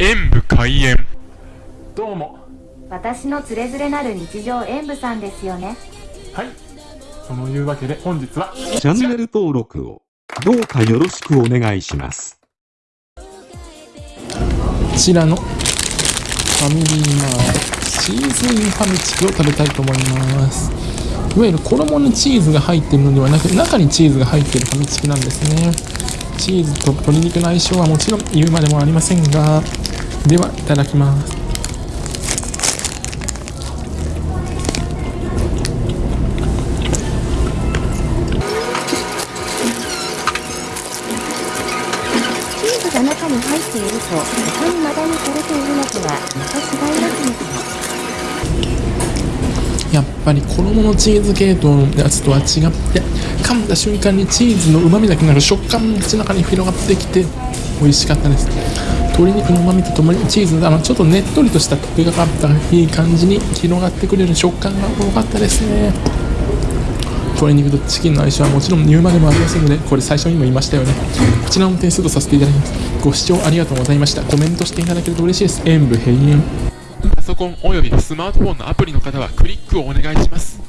演武開演。どうも。私のつれづれなる日常演舞さんですよね。はい。そのいうわけで本日はチャンネル登録をどうかよろしくお願いします。こちらのファミリーマートチーズインファミチキを食べたいと思います。いわゆる衣にチーズが入っているのではなく中にチーズが入っているファミチキなんですね。チーズと鶏肉の相性はもちろん言うまでもありませんがではいただきます。チーズが中に入っていると他にマダにされているのとはまた違いますねやっぱり衣のチーズ系統のやつとは違って噛んだ瞬間にチーズの旨味だけなく食感も口の中に広がってきて美味しかったです。鶏肉の旨味とともにチーズのあのちょっとねっとりとした溶けがかったいい感じに広がってくれる食感が多かったですね。鶏肉とチキンの相性はもちろん言うまでもありませんのでこれ最初にも言いましたよね。こちらも点数とさせていただきます。ご視聴ありがとうございました。コメントしていただけると嬉しいです。演武閉園。パソコンおよびスマートフォンのアプリの方はクリックをお願いします。